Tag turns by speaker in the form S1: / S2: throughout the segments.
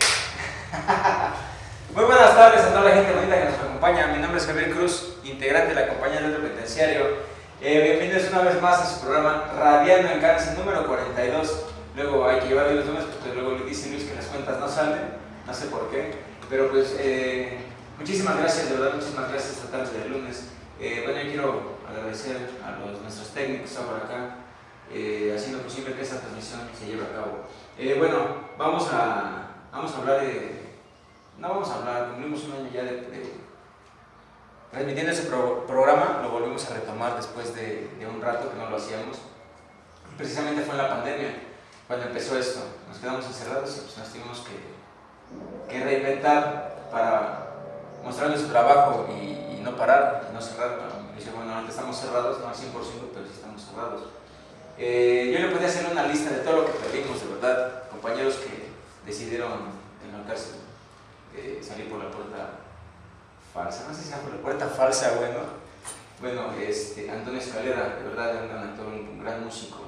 S1: Muy buenas tardes a toda la gente bonita que nos acompaña. Mi nombre es Javier Cruz, integrante de la compañía del Penitenciario. Eh, bienvenidos una vez más a su programa Radiando en Cáncer número 42. Luego hay que llevar los números porque luego le dicen Luis que las cuentas no salen, no sé por qué. Pero pues eh, muchísimas gracias, de verdad, muchísimas gracias esta tarde del lunes. Eh, bueno, yo quiero agradecer a los, nuestros técnicos que por acá, eh, haciendo posible que esta transmisión se lleve a cabo. Eh, bueno, vamos a vamos a hablar de no vamos a hablar, cumplimos un año ya de, transmitiendo ese programa, lo volvimos a retomar después de, un rato que no lo hacíamos. Precisamente fue en la pandemia cuando empezó esto, nos quedamos encerrados y pues nos tuvimos que, reinventar para mostrarles su trabajo y, no parar, y no cerrar. Dice, bueno, ahorita estamos cerrados, no al 100%, pero sí estamos cerrados. Eh, yo le podía hacer una lista de todo lo que perdimos, de verdad, compañeros que decidieron enmarcarse salir por la puerta falsa, no sé si era por la puerta falsa, bueno, bueno, este, Antonio Escalera, de verdad, un gran actor, un, gran músico,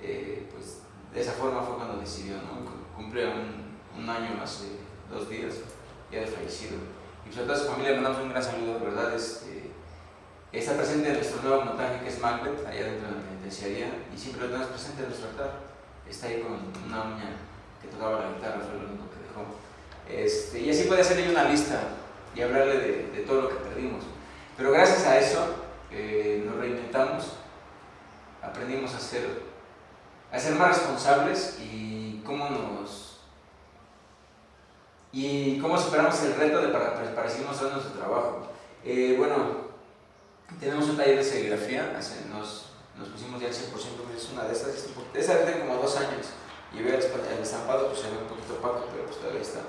S1: eh, pues de esa forma fue cuando decidió, ¿no? Cumple un, un, año hace dos días, ya de fallecido. Y pues a toda su familia le mandamos un gran saludo, de verdad, este, está presente en nuestro nuevo montaje que es Macbeth, allá dentro de la penitenciaría, y siempre lo tenemos presente en nuestro altar. Está ahí con una uña que tocaba la guitarra, fue lo único que dejó. Este, y así puede hacerle una lista y hablarle de, todo lo que perdimos. Pero gracias a eso eh, nos reinventamos, aprendimos a ser, a ser más responsables y cómo nos y cómo superamos el reto de para, para seguir mostrando nuestro trabajo. Eh, bueno, tenemos un taller de serigrafía, nos, nos pusimos ya al 100%, es una de estas, esa de como dos años, y ver el estampado, pues se ve un poquito opaco, pero pues todavía está.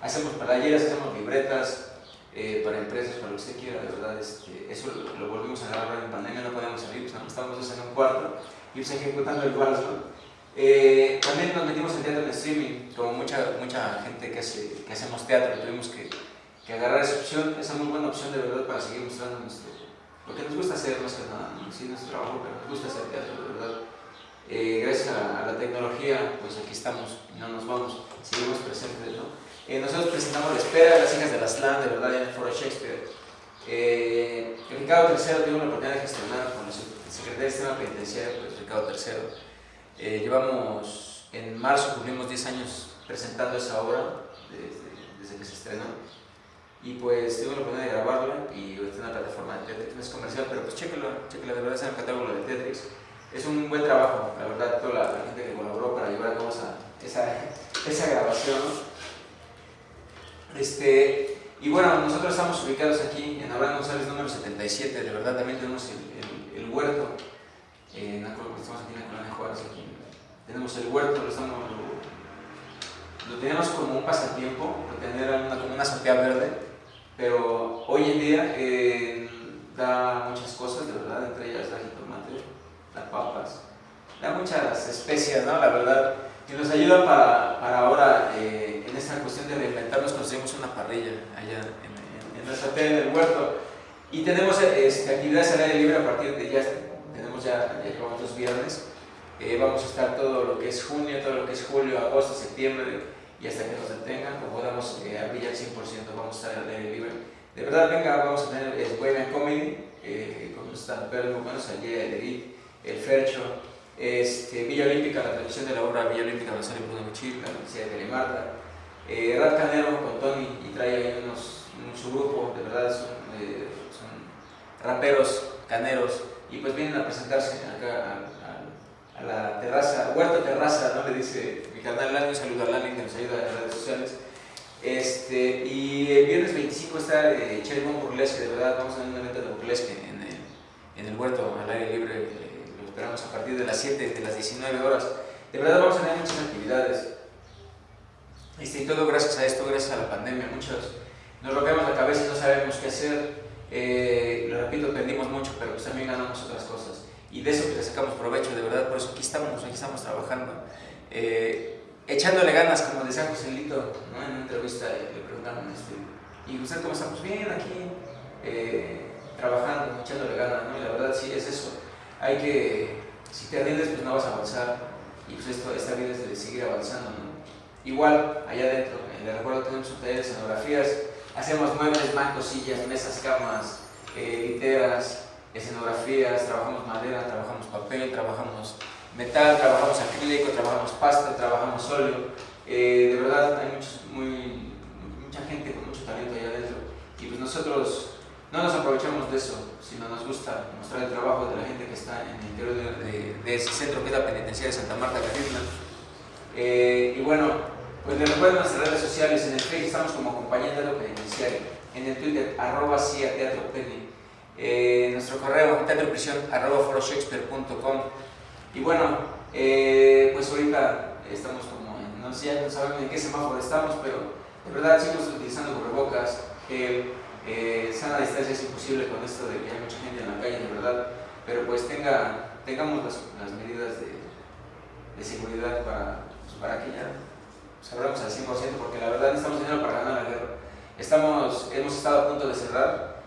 S1: Hacemos playeras, hacemos libretas eh, para empresas, para lo que usted quiera, de verdad. Este, eso lo, volvimos a grabar en pandemia, no podíamos salir, pues estábamos dos en un cuarto y pues ejecutando el vals, eh, también nos metimos en teatro en streaming, como mucha, mucha gente que, hace, que hacemos teatro, tuvimos que, que agarrar esa opción, esa muy buena opción de verdad para seguir mostrando nuestro, lo que nos gusta hacer más que nada, sí, nuestro trabajo, pero nos gusta hacer teatro, de verdad. Eh, gracias a, la tecnología, pues aquí estamos no nos vamos, seguimos presentes, ¿no? Eh, nosotros presentamos La Espera, Las hijas de la Slam, de verdad, en el Foro Shakespeare. Eh, Ricardo III tuvo la oportunidad de gestionar con el secretario de Sistema Penitenciario, pues Ricardo III. Eh, llevamos, en marzo cumplimos 10 años presentando esa obra, desde, que se estrenó. Y pues tuve la oportunidad de grabarla y está en la plataforma de Tetris, no es comercial, pero pues chéquelo, chéquelo, de verdad es en el catálogo de Tetris es un buen trabajo, la verdad, toda la, gente que colaboró para llevar a cabo esa, esa, grabación. Este, y bueno, nosotros estamos ubicados aquí en Abraham González número 77, de verdad también tenemos el, el, huerto, en estamos aquí en la colonia Juárez, aquí, tenemos el huerto, lo, lo, tenemos como un pasatiempo, tener una, como una azotea verde, pero hoy en día eh, da muchas cosas, de verdad, entre ellas la las papas, da muchas especias, ¿no? La verdad, y nos ayuda para, para ahora, eh, en esta cuestión de reinventarnos, conseguimos una parrilla allá en, en, nuestra tele del huerto. Y tenemos este, actividades al aire libre a partir de ya, tenemos ya, ya los viernes. Eh, vamos a estar todo lo que es junio, todo lo que es julio, agosto, septiembre, y hasta que nos detengan, o podamos eh, abrir al 100%, vamos a estar al aire libre. De verdad, venga, vamos a tener es Bohemian Comedy, eh, con pero muy buenos, al día de el Fercho, este, Villa Olímpica, la tradición de la obra Villa Olímpica Sale Bruno Michil, la Universidad de Telemarta, eh, Rad Canero con Tony y trae ahí unos, su grupo, de verdad son, eh, son, raperos, caneros, y pues vienen a presentarse acá a, a, la terraza, Huerta Terraza, ¿no? Le dice mi canal Lani, un saludo a Lani que nos ayuda en las redes sociales. Este, y el viernes 25 está eh, Burlesque, de verdad, vamos a un evento de burlesque en el, en el huerto al aire libre esperamos a partir de las 7, de las 19 horas. De verdad vamos a tener muchas actividades. Este, y todo gracias a esto, gracias a la pandemia. Muchos nos rompemos la cabeza y no sabemos qué hacer. Eh, lo repito, perdimos mucho, pero pues también ganamos otras cosas. Y de eso pues, sacamos provecho, de verdad, por eso aquí estamos, aquí estamos trabajando. Eh, echándole ganas, como decía Joselito ¿no? en una entrevista, le preguntaron, este, ¿y usted cómo estamos? Bien, aquí, eh, trabajando, echándole ganas, ¿no? Y la verdad sí es eso hay que, si te rindes, pues no vas a avanzar. Y pues esto, esta vida es de seguir avanzando, ¿no? Igual, allá adentro, en el recuerdo tenemos un taller de escenografías, hacemos muebles, bancos, sillas, mesas, camas, eh, literas, escenografías, trabajamos madera, trabajamos papel, trabajamos metal, trabajamos acrílico, trabajamos pasta, trabajamos óleo. Eh, de verdad hay muchos, muy, mucha gente con mucho talento allá adentro y pues nosotros no nos aprovechamos de eso, sino nos gusta mostrar el trabajo de la gente que está en el interior de, ese centro que es la penitenciaria de Santa Marta, Catitla. Eh, y bueno, pues les recuerdo nuestras redes sociales, en el Facebook estamos como Compañía lo Penitenciario, en el Twitter, arroba CIA Teatro Penny, eh, nuestro correo, teatroprisión, arroba foroshakespeare.com. Y bueno, eh, pues ahorita estamos como, no sé, no sabemos en qué semáforo estamos, pero de verdad seguimos utilizando cubrebocas, eh, sana distancia es imposible con esto de que hay mucha gente en la calle, de verdad, pero pues tenga, tengamos las, las medidas de, de, seguridad para, pues, para que ya sabremos al 100%, porque la verdad estamos dinero para ganar la guerra. Estamos, hemos estado a punto de cerrar,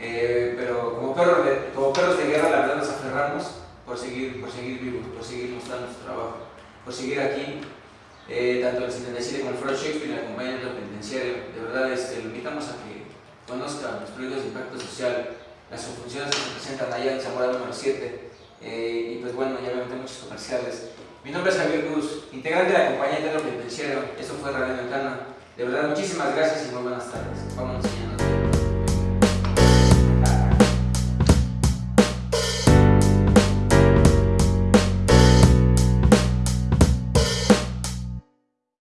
S1: eh, pero como perros, de, como perros de guerra la verdad nos aferramos por seguir, por seguir vivos, por seguir mostrando nuestro trabajo, por seguir aquí, eh, tanto el 77 como el Foro Shakespeare y la penitenciario. De verdad, este, lo invitamos a que conozcan los proyectos de impacto social, las funciones que se presentan allá en Zamora número 7, eh, y pues bueno, ya me metí muchos comerciales. Mi nombre es Javier Cruz, integrante de la compañía de penitenciario. Esto fue Radio Ventana. De verdad, muchísimas gracias y muy buenas tardes. Vámonos mañana.